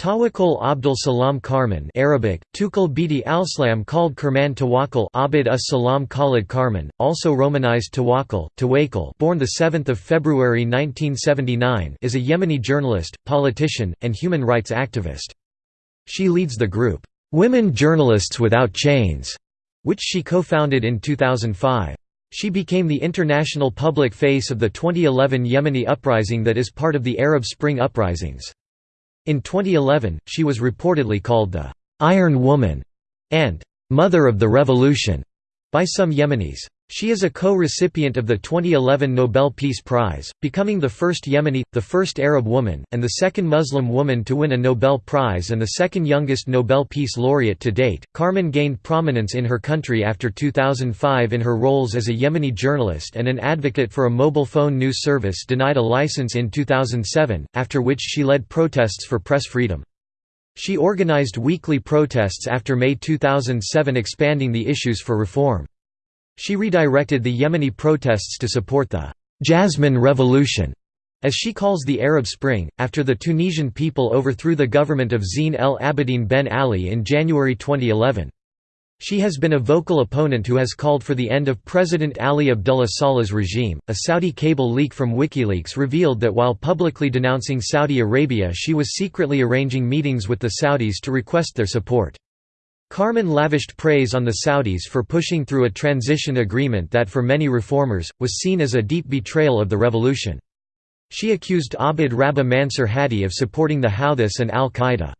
Tawakkul Abdul Salam Karman Arabic, Tukul Bidi al-Slam called Kerman Tawakkul Abid us-Salam Khalid Karman, also romanized Tawakkul, Tawakkul born 7 February 1979 is a Yemeni journalist, politician, and human rights activist. She leads the group, "'Women Journalists Without Chains' which she co-founded in 2005. She became the international public face of the 2011 Yemeni uprising that is part of the Arab Spring uprisings. In 2011, she was reportedly called the «Iron Woman» and «Mother of the Revolution» by some Yemenis. She is a co-recipient of the 2011 Nobel Peace Prize, becoming the first Yemeni, the first Arab woman, and the second Muslim woman to win a Nobel Prize and the second youngest Nobel Peace Laureate to date. Karman gained prominence in her country after 2005 in her roles as a Yemeni journalist and an advocate for a mobile phone news service denied a license in 2007, after which she led protests for press freedom. She organized weekly protests after May 2007 expanding the issues for reform. She redirected the Yemeni protests to support the «Jasmine Revolution», as she calls the Arab Spring, after the Tunisian people overthrew the government of Zine el Abidine Ben Ali in January 2011. She has been a vocal opponent who has called for the end of President Ali Abdullah Saleh's regime. A Saudi cable leak from WikiLeaks revealed that while publicly denouncing Saudi Arabia, she was secretly arranging meetings with the Saudis to request their support. Karman lavished praise on the Saudis for pushing through a transition agreement that for many reformers, was seen as a deep betrayal of the revolution. She accused Abdrabbuh Mansur Hadi of supporting the Houthis and al-Qaeda.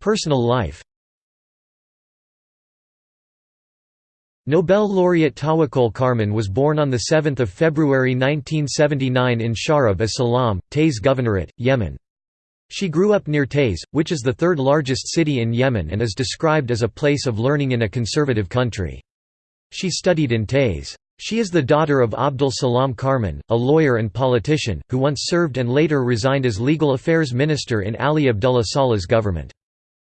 Personal life Nobel laureate Tawakkul Karman was born on 7 February 1979 in Sharab as Salam, Taiz Governorate, Yemen. She grew up near Taiz, which is the third largest city in Yemen and is described as a place of learning in a conservative country. She studied in Taiz. She is the daughter of Abdul Salam Karman, a lawyer and politician, who once served and later resigned as legal affairs minister in Ali Abdullah Saleh's government.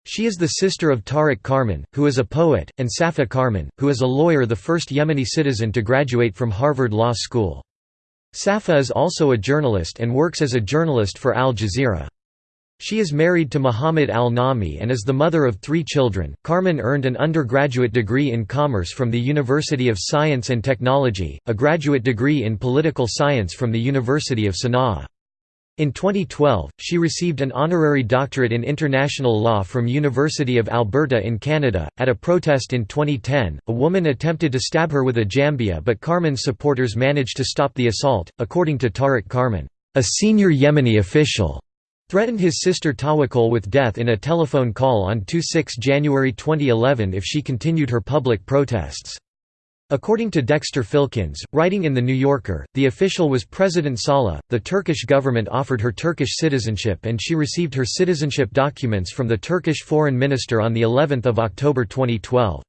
She is the sister of Tariq Karman, who is a poet, and Safa Karman, who is a lawyer the first Yemeni citizen to graduate from Harvard Law School. Safa is also a journalist and works as a journalist for Al Jazeera. She is married to Muhammad al-Nami and is the mother of three children. Karman earned an undergraduate degree in commerce from the University of Science and Technology, a graduate degree in political science from the University of Sana'a. In 2012, she received an honorary doctorate in international law from University of Alberta in Canada. At a protest in 2010, a woman attempted to stab her with a jambia, but Karman's supporters managed to stop the assault, according to Tariq Karman, a senior Yemeni official threatened his sister Tawakkul with death in a telephone call on 26 January 2011 if she continued her public protests. According to Dexter Filkins, writing in The New Yorker, the official was President Saleh. The Turkish government offered her Turkish citizenship and she received her citizenship documents from the Turkish foreign minister on the 11th of October 2012.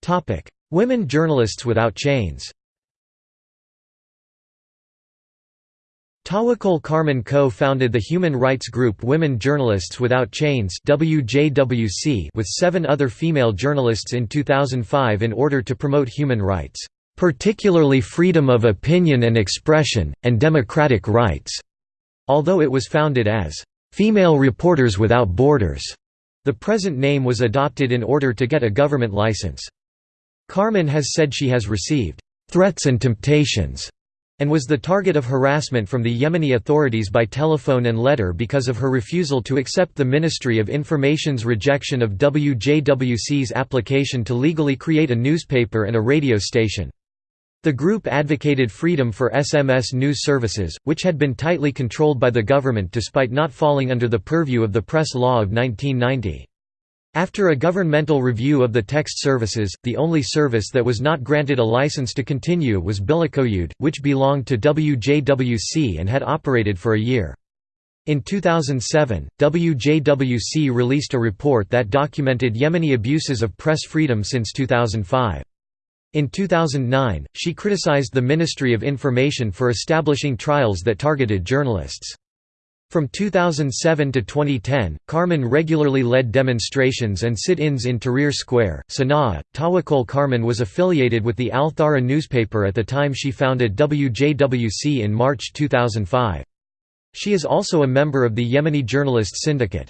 Topic: Women journalists without chains. Tawakkul Karman co-founded the human rights group Women Journalists Without Chains WJWC with seven other female journalists in 2005 in order to promote human rights, particularly freedom of opinion and expression, and democratic rights. Although it was founded as Female Reporters Without Borders, the present name was adopted in order to get a government license. Karman has said she has received threats and temptations and was the target of harassment from the Yemeni authorities by telephone and letter because of her refusal to accept the Ministry of Information's rejection of WJWC's application to legally create a newspaper and a radio station. The group advocated freedom for SMS news services, which had been tightly controlled by the government despite not falling under the purview of the Press Law of 1990. After a governmental review of the text services, the only service that was not granted a license to continue was Bilikoyud, which belonged to WJWC and had operated for a year. In 2007, WJWC released a report that documented Yemeni abuses of press freedom since 2005. In 2009, she criticized the Ministry of Information for establishing trials that targeted journalists. From 2007 to 2010, Karman regularly led demonstrations and sit-ins in Tahrir Square, Sana'a. Tawakkol Karman was affiliated with the Al Thawra newspaper at the time she founded WJWC in March 2005. She is also a member of the Yemeni Journalist Syndicate.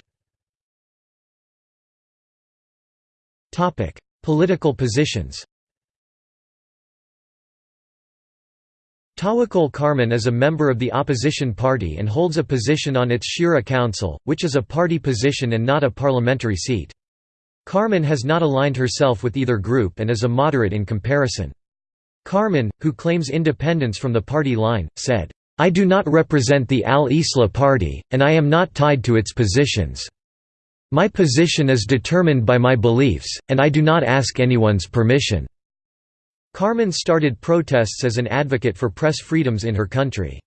Political positions Tawakkol Karman is a member of the opposition party and holds a position on its Shura Council, which is a party position and not a parliamentary seat. Karman has not aligned herself with either group and is a moderate in comparison. Karman, who claims independence from the party line, said, "'I do not represent the Al-Islah party, and I am not tied to its positions. My position is determined by my beliefs, and I do not ask anyone's permission.' Karman started protests as an advocate for press freedoms in her country.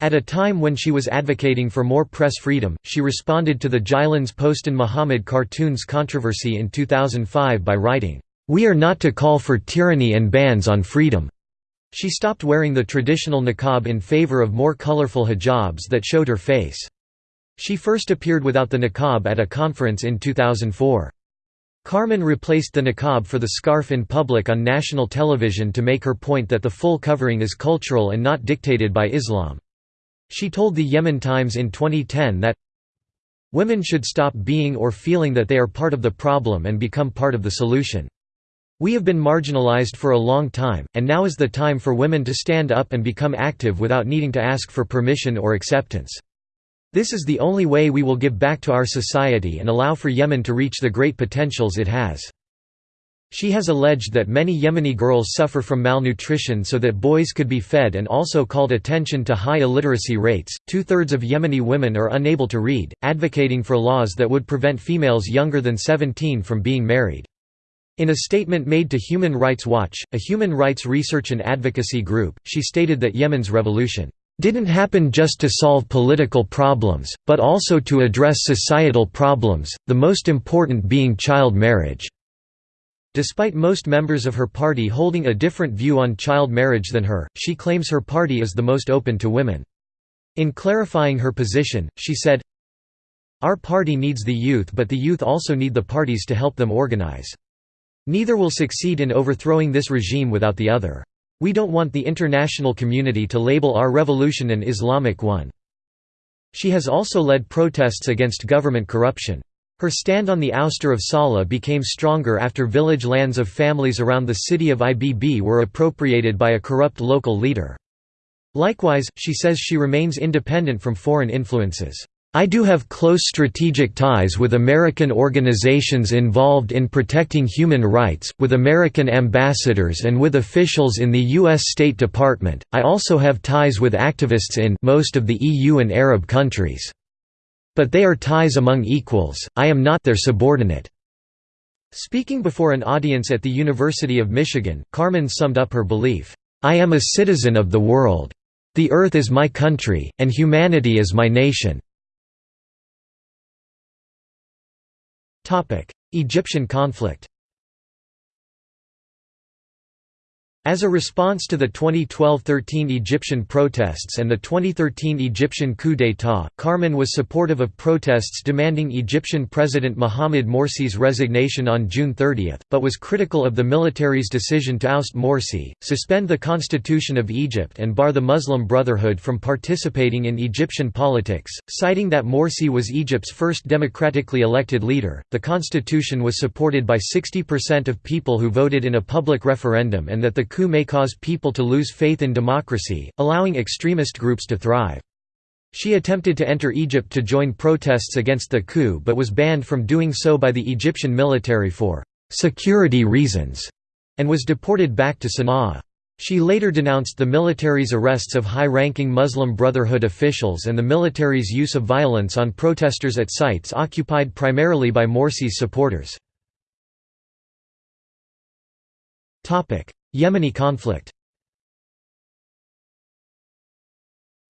At a time when she was advocating for more press freedom, she responded to the Jyllands-Posten Muhammad cartoons controversy in 2005 by writing, "'We are not to call for tyranny and bans on freedom." She stopped wearing the traditional niqab in favor of more colorful hijabs that showed her face. She first appeared without the niqab at a conference in 2004. Karman replaced the niqab for the scarf in public on national television to make her point that the full covering is cultural and not dictated by Islam. She told the Yemen Times in 2010 that Women should stop being or feeling that they are part of the problem and become part of the solution. We have been marginalized for a long time, and now is the time for women to stand up and become active without needing to ask for permission or acceptance. This is the only way we will give back to our society and allow for Yemen to reach the great potentials it has. She has alleged that many Yemeni girls suffer from malnutrition so that boys could be fed and also called attention to high illiteracy rates. Two thirds of Yemeni women are unable to read, advocating for laws that would prevent females younger than 17 from being married. In a statement made to Human Rights Watch, a human rights research and advocacy group, she stated that Yemen's revolution didn't happen just to solve political problems, but also to address societal problems, the most important being child marriage." Despite most members of her party holding a different view on child marriage than her, she claims her party is the most open to women. In clarifying her position, she said, Our party needs the youth but the youth also need the parties to help them organize. Neither will succeed in overthrowing this regime without the other. We don't want the international community to label our revolution an Islamic one." She has also led protests against government corruption. Her stand on the ouster of Saleh became stronger after village lands of families around the city of Ibb were appropriated by a corrupt local leader. Likewise, she says she remains independent from foreign influences. I do have close strategic ties with American organizations involved in protecting human rights, with American ambassadors and with officials in the U.S. State Department. I also have ties with activists in most of the EU and Arab countries. But they are ties among equals, I am not their subordinate. Speaking before an audience at the University of Michigan, Karman summed up her belief, I am a citizen of the world. The earth is my country, and humanity is my nation. Egyptian conflict As a response to the 2012–13 Egyptian protests and the 2013 Egyptian coup d'état, Karman was supportive of protests demanding Egyptian President Mohamed Morsi's resignation on June 30, but was critical of the military's decision to oust Morsi, suspend the constitution of Egypt and bar the Muslim Brotherhood from participating in Egyptian politics, citing that Morsi was Egypt's first democratically elected leader. The constitution was supported by 60% of people who voted in a public referendum and that the coup may cause people to lose faith in democracy, allowing extremist groups to thrive. She attempted to enter Egypt to join protests against the coup but was banned from doing so by the Egyptian military for «security reasons» and was deported back to Sana'a. She later denounced the military's arrests of high-ranking Muslim Brotherhood officials and the military's use of violence on protesters at sites occupied primarily by Morsi's supporters. Yemeni conflict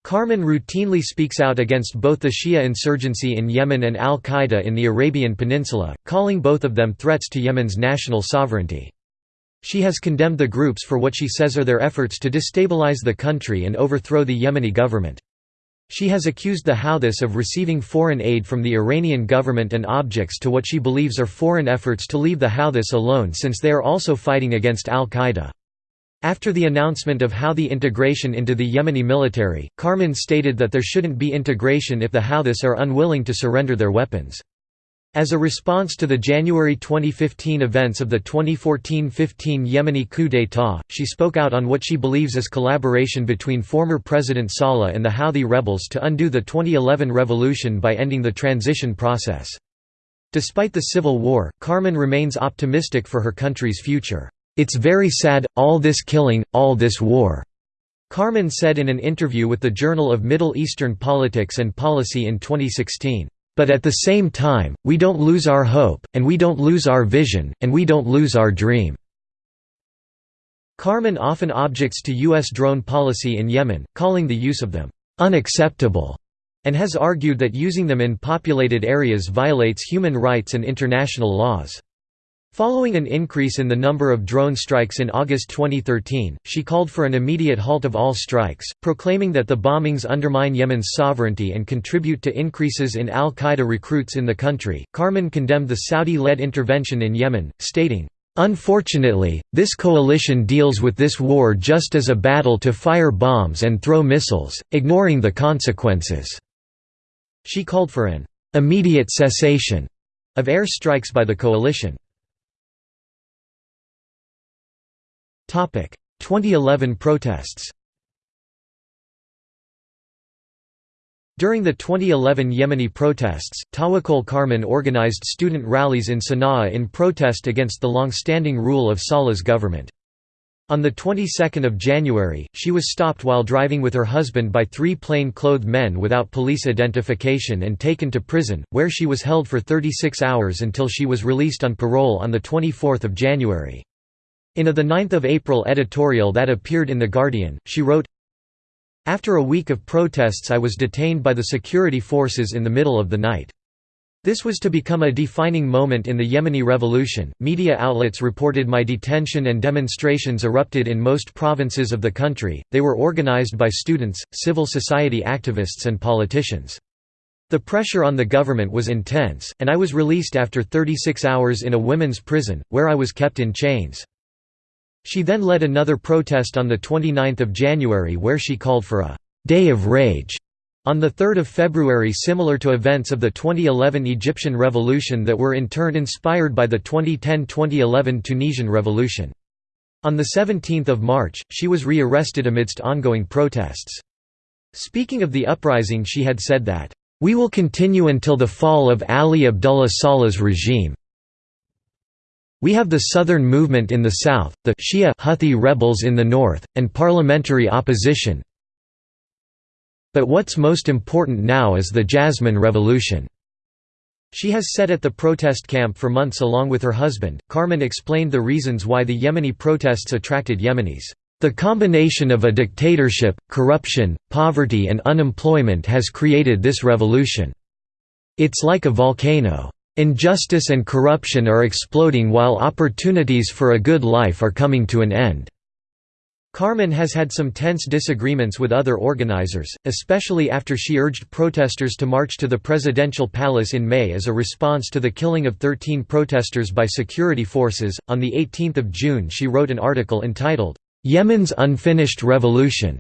Karman routinely speaks out against both the Shia insurgency in Yemen and al-Qaeda in the Arabian Peninsula, calling both of them threats to Yemen's national sovereignty. She has condemned the groups for what she says are their efforts to destabilize the country and overthrow the Yemeni government. She has accused the Houthis of receiving foreign aid from the Iranian government and objects to what she believes are foreign efforts to leave the Houthis alone since they are also fighting against al-Qaeda. After the announcement of Houthi integration into the Yemeni military, Karman stated that there shouldn't be integration if the Houthis are unwilling to surrender their weapons. As a response to the January 2015 events of the 2014–15 Yemeni coup d'état, she spoke out on what she believes is collaboration between former President Saleh and the Houthi rebels to undo the 2011 revolution by ending the transition process. Despite the civil war, Karman remains optimistic for her country's future. It's very sad, all this killing, all this war. Karman said in an interview with the Journal of Middle Eastern Politics and Policy in 2016. But at the same time, we don't lose our hope, and we don't lose our vision, and we don't lose our dream." Karman often objects to U.S. drone policy in Yemen, calling the use of them, "...unacceptable", and has argued that using them in populated areas violates human rights and international laws. Following an increase in the number of drone strikes in August 2013, she called for an immediate halt of all strikes, proclaiming that the bombings undermine Yemen's sovereignty and contribute to increases in al-Qaeda recruits in the country. Karman condemned the Saudi-led intervention in Yemen, stating, Unfortunately, this coalition deals with this war just as a battle to fire bombs and throw missiles, ignoring the consequences." She called for an "...immediate cessation." of air strikes by the coalition. 2011 protests During the 2011 Yemeni protests, Tawakkol Karman organized student rallies in Sana'a in protest against the long-standing rule of Saleh's government. On the 22nd of January, she was stopped while driving with her husband by three plain-clothed men without police identification and taken to prison, where she was held for 36 hours until she was released on parole on the 24th of January. In a 9 April editorial that appeared in The Guardian, she wrote, After a week of protests I was detained by the security forces in the middle of the night. This was to become a defining moment in the Yemeni revolution. Media outlets reported my detention and demonstrations erupted in most provinces of the country. They were organized by students, civil society activists, and politicians. The pressure on the government was intense, and I was released after 36 hours in a women's prison, where I was kept in chains. She then led another protest on 29 January where she called for a «day of rage» on 3 February similar to events of the 2011 Egyptian revolution that were in turn inspired by the 2010–2011 Tunisian revolution. On 17 March, she was re-arrested amidst ongoing protests. Speaking of the uprising she had said that, "...we will continue until the fall of Ali Abdullah Saleh's regime, we have the Southern Movement in the south, the Shia Houthi rebels in the north, and parliamentary opposition. But what's most important now is the Jasmine Revolution. She has sat at the protest camp for months along with her husband. Karman explained the reasons why the Yemeni protests attracted Yemenis. The combination of a dictatorship, corruption, poverty, and unemployment has created this revolution. It's like a volcano. Injustice and corruption are exploding while opportunities for a good life are coming to an end. Karman has had some tense disagreements with other organizers, especially after she urged protesters to march to the presidential palace in May as a response to the killing of 13 protesters by security forces. On 18 June, she wrote an article entitled, Yemen's Unfinished Revolution,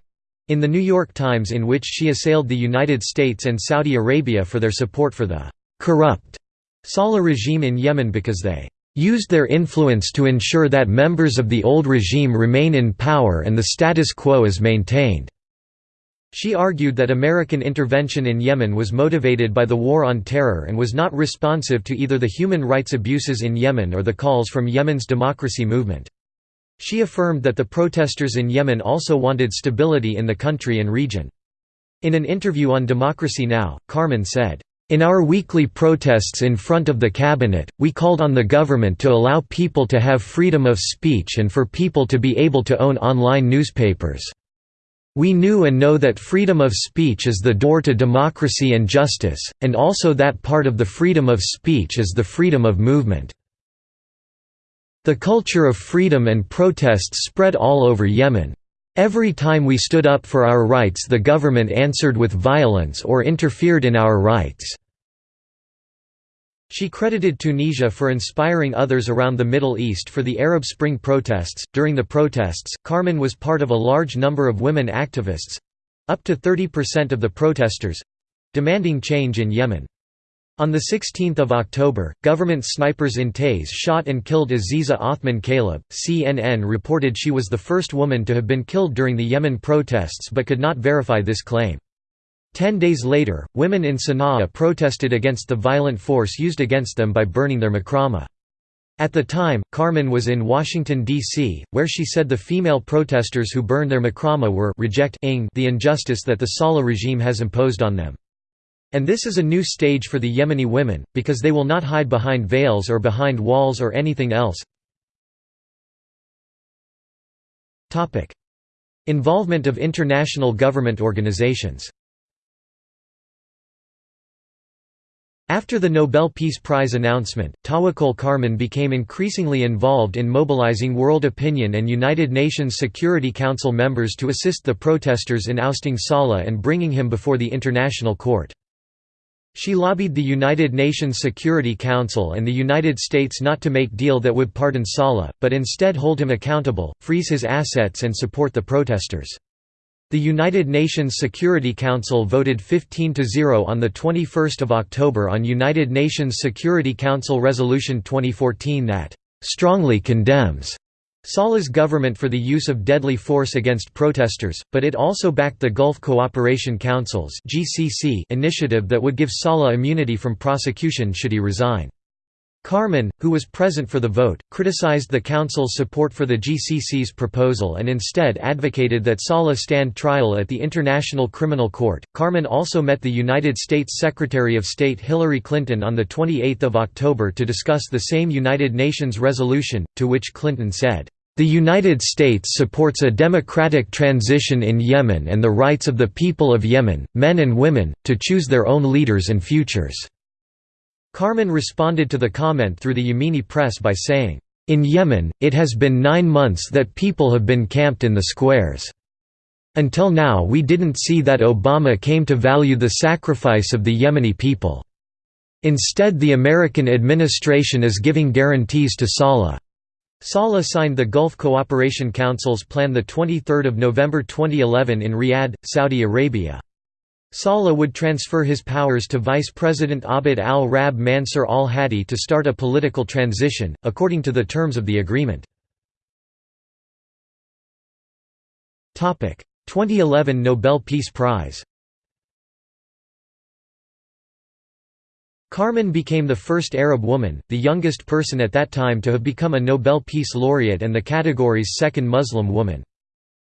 in the New York Times, in which she assailed the United States and Saudi Arabia for their support for the corrupt Saleh regime in Yemen because they used their influence to ensure that members of the old regime remain in power and the status quo is maintained." She argued that American intervention in Yemen was motivated by the War on Terror and was not responsive to either the human rights abuses in Yemen or the calls from Yemen's democracy movement. She affirmed that the protesters in Yemen also wanted stability in the country and region. In an interview on Democracy Now!, Karman said, in our weekly protests in front of the cabinet, we called on the government to allow people to have freedom of speech and for people to be able to own online newspapers. We knew and know that freedom of speech is the door to democracy and justice, and also that part of the freedom of speech is the freedom of movement. The culture of freedom and protests spread all over Yemen. Every time we stood up for our rights the government answered with violence or interfered in our rights." She credited Tunisia for inspiring others around the Middle East for the Arab Spring protests. During the protests, Karman was part of a large number of women activists up to 30% of the protesters demanding change in Yemen. On 16 October, government snipers in Taiz shot and killed Aziza Othman Caleb. CNN reported she was the first woman to have been killed during the Yemen protests but could not verify this claim. Ten days later, women in Sana'a protested against the violent force used against them by burning their makrama. At the time, Karman was in Washington, D.C., where she said the female protesters who burned their makrama were rejecting the injustice that the Saleh regime has imposed on them. And this is a new stage for the Yemeni women, because they will not hide behind veils or behind walls or anything else. Involvement of international government organizations After the Nobel Peace Prize announcement, Tawakkol Karman became increasingly involved in mobilizing world opinion and United Nations Security Council members to assist the protesters in ousting Saleh and bringing him before the International Court. She lobbied the United Nations Security Council and the United States not to make deal that would pardon Saleh, but instead hold him accountable, freeze his assets and support the protesters. The United Nations Security Council voted 15 to 0 on the 21st of October on United Nations Security Council Resolution 2014 that strongly condemns Saleh's government for the use of deadly force against protesters, but it also backed the Gulf Cooperation Council's initiative that would give Saleh immunity from prosecution should he resign. Karman, who was present for the vote, criticized the Council's support for the GCC's proposal and instead advocated that Saleh stand trial at the International Criminal Court. Karman also met the United States Secretary of State Hillary Clinton on 28 October to discuss the same United Nations resolution, to which Clinton said, the United States supports a democratic transition in Yemen and the rights of the people of Yemen, men and women, to choose their own leaders and futures. Karman responded to the comment through the Yemeni press by saying, "...in Yemen, it has been nine months that people have been camped in the squares. Until now we didn't see that Obama came to value the sacrifice of the Yemeni people. Instead the American administration is giving guarantees to Saleh." Saleh signed the Gulf Cooperation Council's plan 23 November 2011 in Riyadh, Saudi Arabia. Saleh would transfer his powers to Vice President Abd al-Rab Mansur al-Hadi to start a political transition, according to the terms of the agreement. 2011 Nobel Peace Prize Karman became the first Arab woman, the youngest person at that time to have become a Nobel Peace Laureate and the category's second Muslim woman.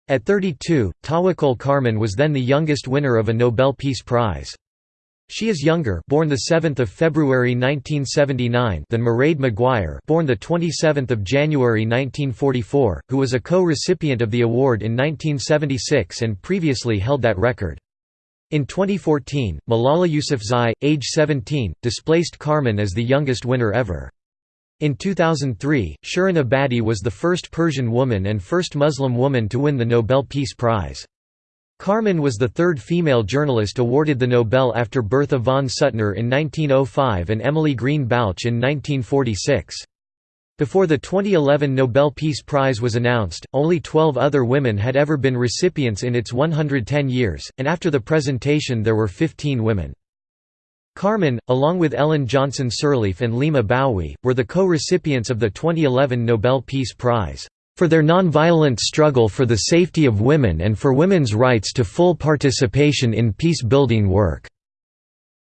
At 32, Tawakkol Karman was then the youngest winner of a Nobel Peace Prize. She is younger, born the 7th of February 1979, than Mairead Maguire, born the 27th of January 1944, who was a co-recipient of the award in 1976 and previously held that record. In 2014, Malala Yousafzai, age 17, displaced Karman as the youngest winner ever. In 2003, Shirin Ebadi was the first Persian woman and first Muslim woman to win the Nobel Peace Prize. Karman was the third female journalist awarded the Nobel after Bertha von Suttner in 1905 and Emily Green Balch in 1946. Before the 2011 Nobel Peace Prize was announced, only 12 other women had ever been recipients in its 110 years, and after the presentation there were 15 women. Karman, along with Ellen Johnson Sirleaf and Leymah Gbowee, were the co-recipients of the 2011 Nobel Peace Prize, "...for their nonviolent struggle for the safety of women and for women's rights to full participation in peace-building work."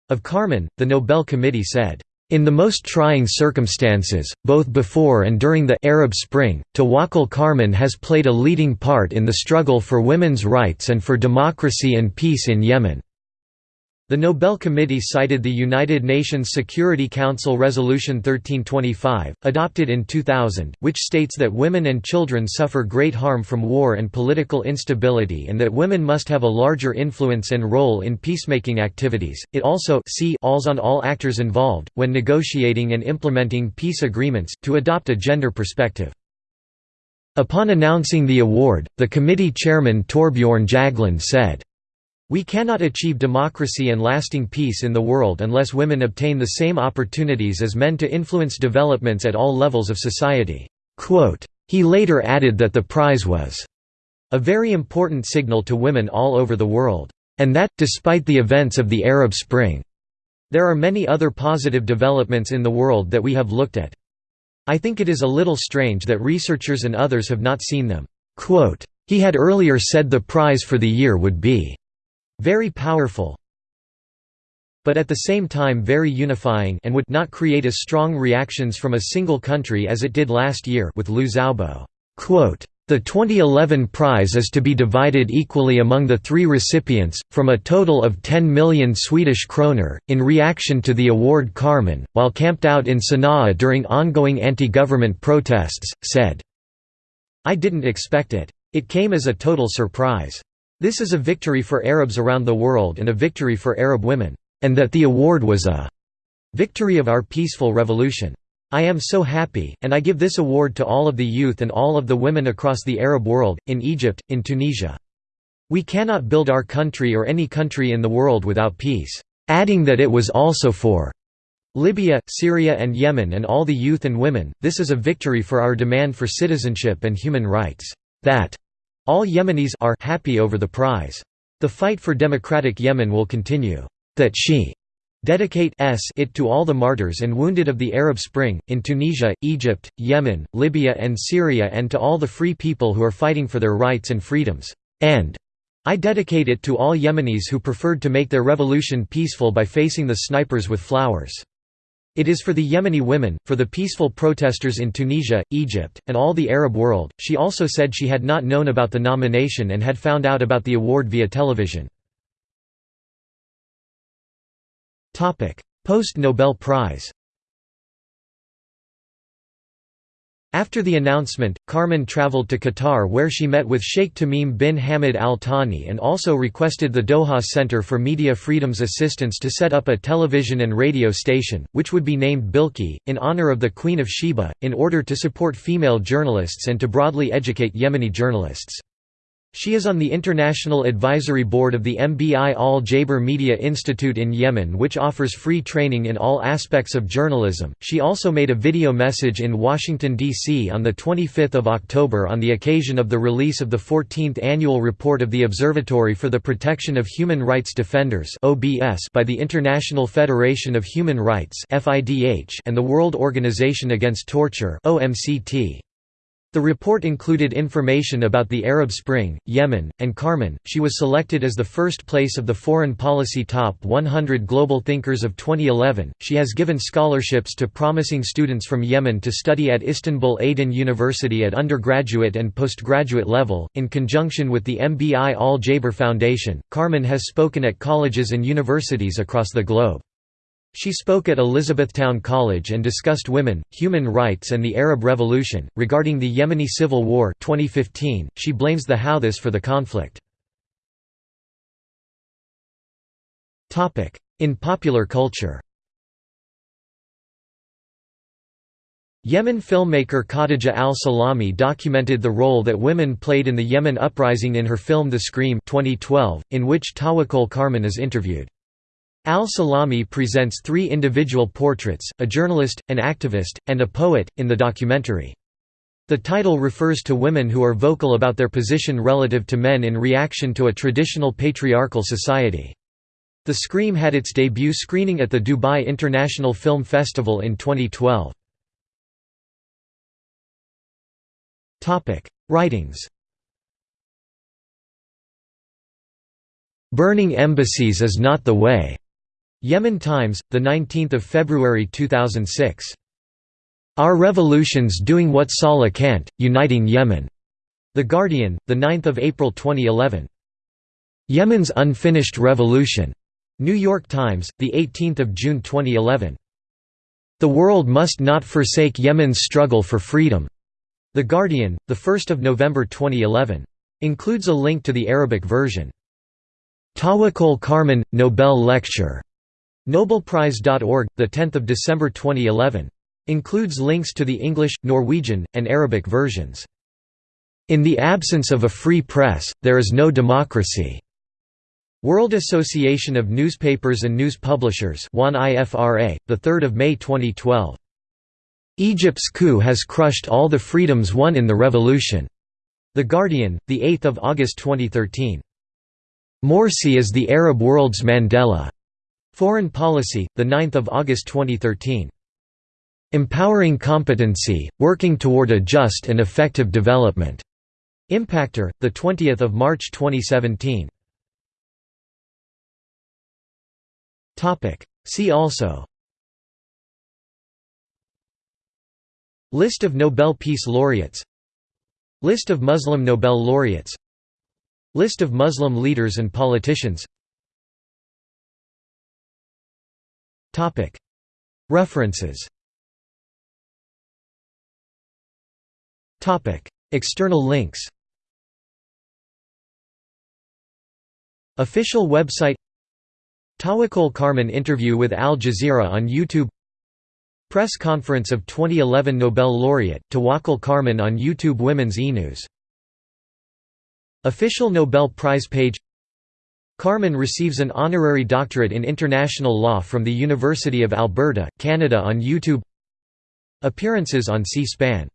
Of Karman, the Nobel Committee said, in the most trying circumstances, both before and during the Arab Spring, Tawakkol Karman has played a leading part in the struggle for women's rights and for democracy and peace in Yemen. The Nobel Committee cited the United Nations Security Council Resolution 1325, adopted in 2000, which states that women and children suffer great harm from war and political instability and that women must have a larger influence and role in peacemaking activities. It also calls on all actors involved, when negotiating and implementing peace agreements, to adopt a gender perspective. Upon announcing the award, the committee chairman Torbjorn Jagland said, we cannot achieve democracy and lasting peace in the world unless women obtain the same opportunities as men to influence developments at all levels of society." He later added that the prize was a very important signal to women all over the world, and that, despite the events of the Arab Spring, there are many other positive developments in the world that we have looked at. I think it is a little strange that researchers and others have not seen them. He had earlier said the prize for the year would be very powerful but at the same time very unifying and would not create as strong reactions from a single country as it did last year with Liu Xiaobo. The 2011 prize is to be divided equally among the three recipients, from a total of 10 million Swedish kroner, in reaction to the award Karman, while camped out in Sana'a during ongoing anti-government protests, said, I didn't expect it. It came as a total surprise. This is a victory for Arabs around the world and a victory for Arab women. And that the award was a victory of our peaceful revolution. I am so happy, and I give this award to all of the youth and all of the women across the Arab world, in Egypt, in Tunisia. We cannot build our country or any country in the world without peace. Adding that it was also for Libya, Syria and Yemen and all the youth and women, this is a victory for our demand for citizenship and human rights. That all Yemenis are happy over the prize. The fight for democratic Yemen will continue. That she dedicate it to all the martyrs and wounded of the Arab Spring, in Tunisia, Egypt, Yemen, Libya and Syria and to all the free people who are fighting for their rights and freedoms. And I dedicate it to all Yemenis who preferred to make their revolution peaceful by facing the snipers with flowers. It is for the Yemeni women, for the peaceful protesters in Tunisia, Egypt, and all the Arab world. She also said she had not known about the nomination and had found out about the award via television. Topic: Post-Nobel Prize. After the announcement, Karman traveled to Qatar where she met with Sheikh Tamim bin Hamad Al Thani and also requested the Doha Center for Media Freedom's assistance to set up a television and radio station, which would be named Bilki, in honor of the Queen of Sheba, in order to support female journalists and to broadly educate Yemeni journalists. She is on the International Advisory Board of the MBI Al Jaber Media Institute in Yemen, which offers free training in all aspects of journalism. She also made a video message in Washington, D.C. on 25 October on the occasion of the release of the 14th annual report of the Observatory for the Protection of Human Rights Defenders by the International Federation of Human Rights and the World Organization Against Torture OMCT. The report included information about the Arab Spring, Yemen, and Karman. She was selected as the first place of the Foreign Policy Top 100 Global Thinkers of 2011. She has given scholarships to promising students from Yemen to study at Istanbul Aydin University at undergraduate and postgraduate level. In conjunction with the MBI Al Jaber Foundation, Karman has spoken at colleges and universities across the globe. She spoke at Elizabethtown College and discussed women, human rights and the Arab Revolution. Regarding the Yemeni Civil War 2015, she blames the Houthis for the conflict. Topic: In popular culture Yemen filmmaker Khadija al-Salami documented the role that women played in the Yemen uprising in her film The Scream 2012, in which Tawakkol Karman is interviewed. Al-Salami presents three individual portraits, a journalist, an activist, and a poet, in the documentary. The title refers to women who are vocal about their position relative to men in reaction to a traditional patriarchal society. The Scream had its debut screening at the Dubai International Film Festival in 2012. Writings Burning embassies is not the way. Yemen Times, 19 February 2006. Our revolution's doing what Saleh can't, uniting Yemen. The Guardian, 9 April 2011. Yemen's unfinished revolution. New York Times, 18 June 2011. The world must not forsake Yemen's struggle for freedom. The Guardian, 1 November 2011. Includes a link to the Arabic version. Tawakkol Karman, Nobel Lecture Nobelprize.org, 10 December 2011. Includes links to the English, Norwegian, and Arabic versions. In the absence of a free press, there is no democracy. World Association of Newspapers and News Publishers 1 IFRA, 3 May 2012. Egypt's coup has crushed all the freedoms won in the revolution. The Guardian, 8 August 2013. Morsi is the Arab world's Mandela. Foreign Policy, 9 August 2013. Empowering competency, working toward a just and effective development. Impakter, 20 March 2017. See also List of Nobel Peace Laureates List of Muslim Nobel laureates List of Muslim leaders and politicians References. External links. Official website. Tawakkol Karman interview with Al Jazeera on YouTube. Press conference of 2011 Nobel laureate, Tawakkol Karman on YouTube Women's e-News. Official Nobel Prize page Karman receives an honorary doctorate in international law from the University of Alberta, Canada on YouTube. Appearances on C-SPAN